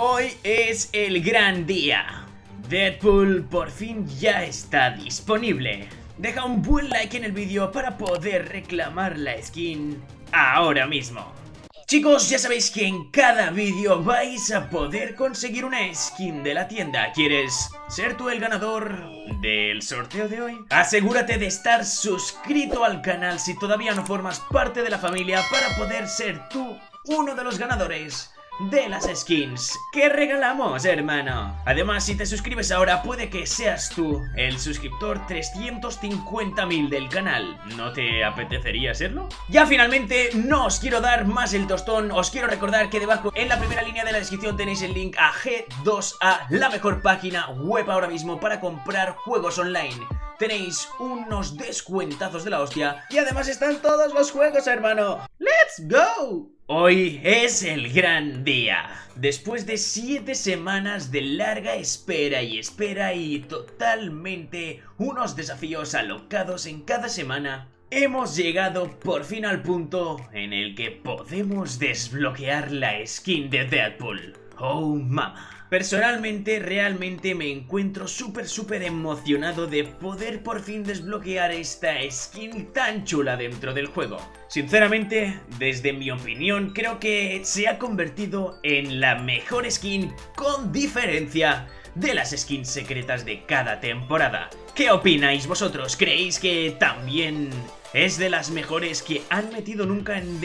hoy es el gran día. Deadpool por fin ya está disponible. Deja un buen like en el vídeo para poder reclamar la skin ahora mismo. Chicos, ya sabéis que en cada vídeo vais a poder conseguir una skin de la tienda. ¿Quieres ser tú el ganador del sorteo de hoy? Asegúrate de estar suscrito al canal si todavía no formas parte de la familia para poder ser tú uno de los ganadores de las skins que regalamos, hermano. Además, si te suscribes ahora, puede que seas tú el suscriptor 350.000 del canal. ¿No te apetecería serlo? Ya finalmente, no os quiero dar más el tostón, os quiero recordar que debajo en la primera línea de la descripción tenéis el link a G2A, la mejor página web ahora mismo para comprar juegos online tenéis unos descuentazos de la hostia y además están todos los juegos, hermano. ¡Let's go! Hoy es el gran día. Después de 7 semanas de larga espera y espera y totalmente unos desafíos alocados en cada semana, hemos llegado por fin al punto en el que podemos desbloquear la skin de Deadpool. Oh mama. Personalmente, realmente me encuentro súper súper emocionado de poder por fin desbloquear esta skin tan chula dentro del juego. Sinceramente, desde mi opinión, creo que se ha convertido en la mejor skin con diferencia de las skins secretas de cada temporada. ¿Qué opináis vosotros? ¿Creéis que también es de las mejores que han metido nunca en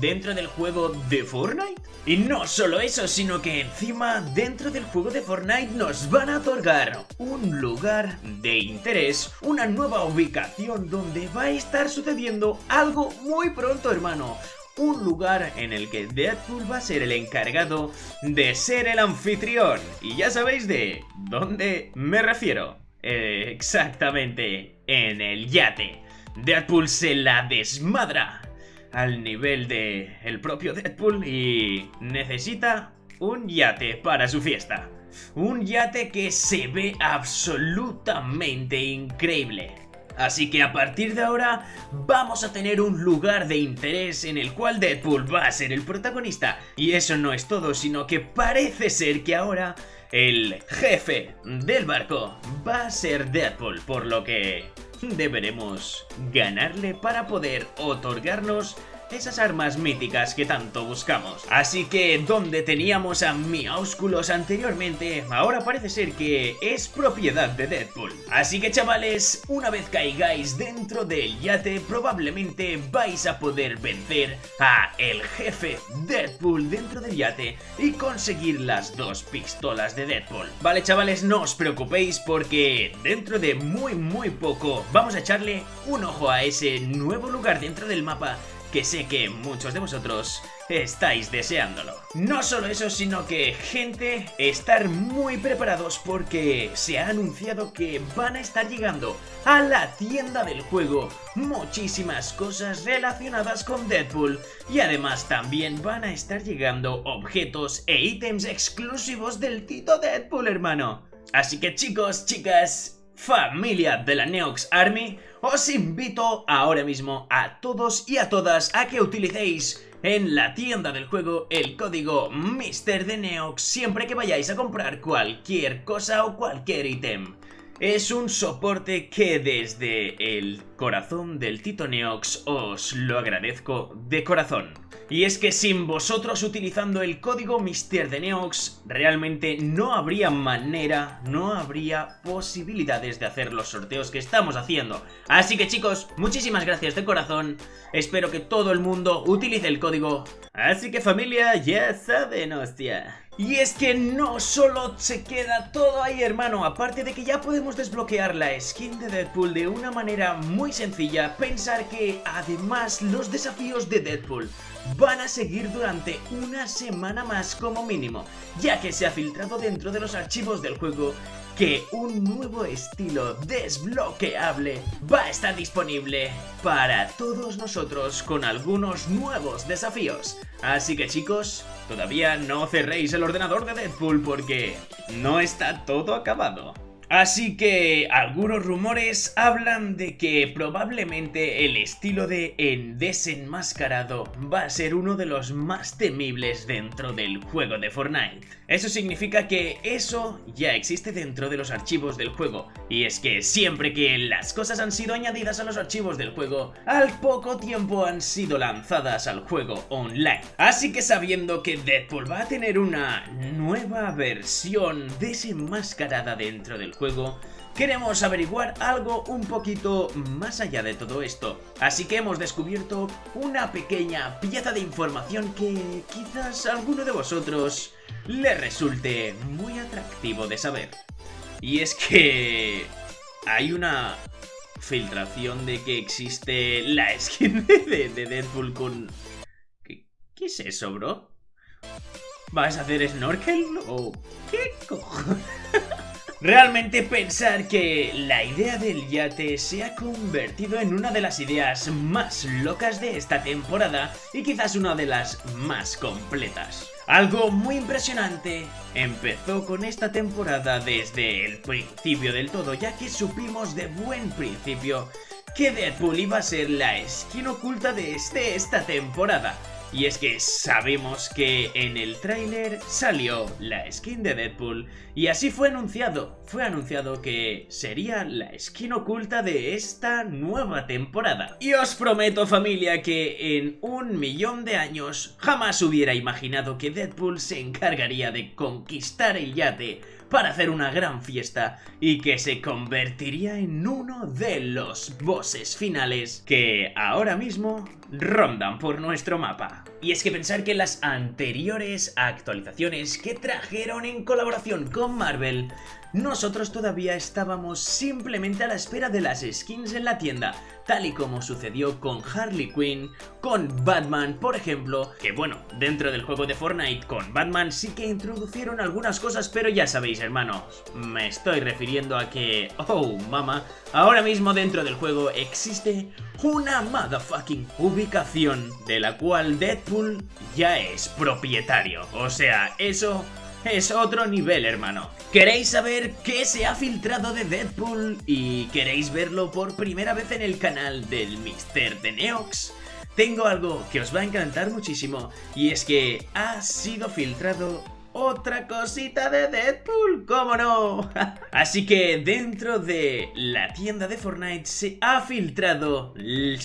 dentro del juego de Fortnite. Y no solo eso, sino que encima dentro del juego de Fortnite nos van a otorgar un lugar de interés, una nueva ubicación donde va a estar sucediendo algo muy pronto, hermano un lugar en el que Deadpool va a ser el encargado de ser el anfitrión. Y ya sabéis de dónde me refiero. Exactamente, en el yate. Deadpool se la desmadra al nivel de el propio Deadpool y necesita un yate para su fiesta. Un yate que se ve absolutamente increíble. Así que a partir de ahora vamos a tener un lugar de interés en el cual Deadpool va a ser el protagonista. Y eso no es todo, sino que parece ser que ahora el jefe del barco va a ser Deadpool, por lo que deberemos ganarle para poder otorgarnos esas armas míticas que tanto buscamos. Así que donde teníamos a Miaúsculos anteriormente, ahora parece ser que es propiedad de Deadpool. Así que chavales, una vez caigáis dentro del yate, probablemente vais a poder vencer a el jefe Deadpool dentro del yate y conseguir las dos pistolas de Deadpool. Vale chavales, no os preocupéis porque dentro de muy muy poco vamos a echarle un ojo a ese nuevo lugar dentro del mapa que sé que muchos de vosotros estáis deseándolo. No solo eso, sino que, gente, estar muy preparados porque se ha anunciado que van a estar llegando a la tienda del juego muchísimas cosas relacionadas con Deadpool y además también van a estar llegando objetos e ítems exclusivos del Tito Deadpool, hermano. Así que chicos, chicas, familia de la Neox Army, os invito ahora mismo a todos y a todas a que utilicéis en la tienda del juego el código Mister de Neox siempre que vayáis a comprar cualquier cosa o cualquier ítem. Es un soporte que desde el corazón del Tito Neox os lo agradezco de corazón. Y es que sin vosotros utilizando el código Mister de Neox, realmente no habría manera, no habría posibilidades de hacer los sorteos que estamos haciendo. Así que chicos, muchísimas gracias de corazón, espero que todo el mundo utilice el código. Así que familia, ya saben, hostia. Y es que no solo se queda todo ahí hermano, aparte de que ya podemos desbloquear la skin de Deadpool de una manera muy sencilla, pensar que además los desafíos de Deadpool van a seguir durante una semana más como mínimo, ya que se ha filtrado dentro de los archivos del juego que un nuevo estilo desbloqueable va a estar disponible para todos nosotros con algunos nuevos desafíos. Así que chicos, todavía no cerréis el ordenador de Deadpool porque no está todo acabado. Así que algunos rumores hablan de que probablemente el estilo de en desenmascarado va a ser uno de los más temibles dentro del juego de Fortnite. Eso significa que eso ya existe dentro de los archivos del juego, y es que siempre que las cosas han sido añadidas a los archivos del juego, al poco tiempo han sido lanzadas al juego online. Así que sabiendo que Deadpool va a tener una nueva versión desenmascarada dentro del juego, queremos averiguar algo un poquito más allá de todo esto. Así que hemos descubierto una pequeña pieza de información que quizás a alguno de vosotros le resulte muy atractivo de saber. Y es que hay una filtración de que existe la skin de, Deadpool con... ¿Qué, ¿Qué, es eso, bro? ¿Vas a hacer snorkel? ¿O qué cojones? Realmente pensar que la idea del yate se ha convertido en una de las ideas más locas de esta temporada y quizás una de las más completas. Algo muy impresionante empezó con esta temporada desde el principio del todo, ya que supimos de buen principio que Deadpool iba a ser la skin oculta de esta temporada. Y es que sabemos que en el tráiler salió la skin de Deadpool y así fue anunciado. Fue anunciado que sería la skin oculta de esta nueva temporada. Y os prometo familia que en un millón de años jamás hubiera imaginado que Deadpool se encargaría de conquistar el yate para hacer una gran fiesta y que se convertiría en uno de los bosses finales que ahora mismo rondan por nuestro mapa. Y es que pensar que las anteriores actualizaciones que trajeron en colaboración con Marvel nosotros todavía estábamos simplemente a la espera de las skins en la tienda, tal y como sucedió con Harley Quinn, con Batman, por ejemplo, que bueno, dentro del juego de Fortnite con Batman sí que introducieron algunas cosas, pero ya sabéis, hermanos, me estoy refiriendo a que, oh, mama, ahora mismo dentro del juego existe una motherfucking ubicación de la cual Deadpool ya es propietario, o sea, eso es otro nivel, hermano. ¿Queréis saber qué se ha filtrado de Deadpool y queréis verlo por primera vez en el canal del Mister de Neox? Tengo algo que os va a encantar muchísimo y es que ha sido filtrado otra cosita de Deadpool, ¿cómo no? Así que dentro de la tienda de Fortnite se ha filtrado el,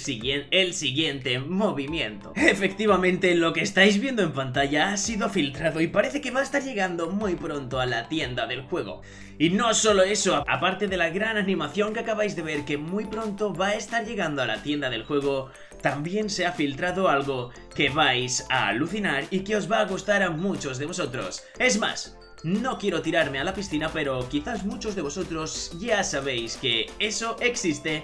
el siguiente movimiento. Efectivamente, lo que estáis viendo en pantalla ha sido filtrado y parece que va a estar llegando muy pronto a la tienda del juego. Y no solo eso, aparte de la gran animación que acabáis de ver que muy pronto va a estar llegando a la tienda del juego, también se ha filtrado algo que vais a alucinar y que os va a gustar a muchos de vosotros. Es más, no quiero tirarme a la piscina, pero quizás muchos de vosotros ya sabéis que eso existe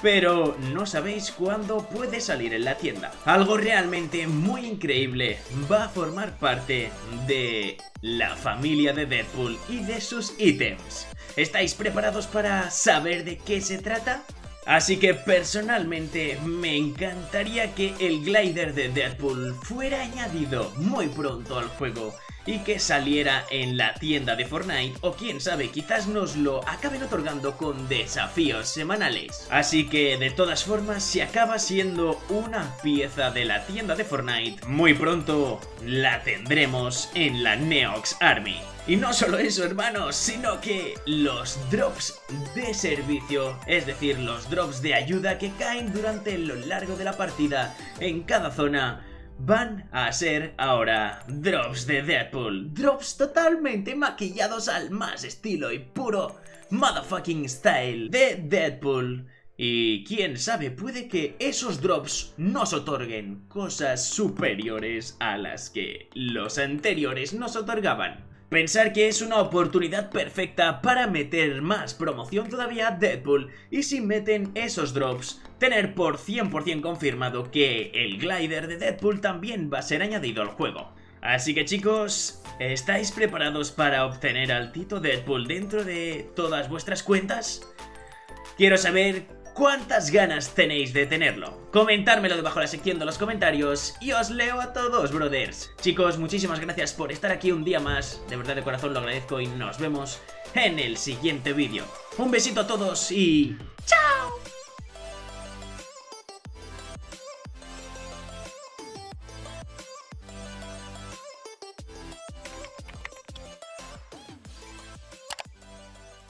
pero no sabéis cuándo puede salir en la tienda. Algo realmente muy increíble va a formar parte de la familia de Deadpool y de sus ítems. ¿Estáis preparados para saber de qué se trata? Así que personalmente me encantaría que el glider de Deadpool fuera añadido muy pronto al juego y que saliera en la tienda de Fortnite o quién sabe quizás nos lo acaben otorgando con desafíos semanales. Así que de todas formas si acaba siendo una pieza de la tienda de Fortnite muy pronto la tendremos en la Neox Army. Y no solo eso, hermanos, sino que los drops de servicio, es decir, los drops de ayuda que caen durante lo largo de la partida en cada zona, van a ser ahora drops de Deadpool. Drops totalmente maquillados al más estilo y puro motherfucking style de Deadpool. Y quién sabe, puede que esos drops nos otorguen cosas superiores a las que los anteriores nos otorgaban. Pensar que es una oportunidad perfecta para meter más promoción todavía a Deadpool y si meten esos drops, tener por 100% confirmado que el glider de Deadpool también va a ser añadido al juego. Así que chicos, ¿estáis preparados para obtener al Tito Deadpool dentro de todas vuestras cuentas? Quiero saber ¿Cuántas ganas tenéis de tenerlo? Comentármelo debajo de la sección de los comentarios y os leo a todos, brothers. Chicos, muchísimas gracias por estar aquí un día más. De verdad de corazón lo agradezco y nos vemos en el siguiente vídeo. Un besito a todos y... ¡Chao!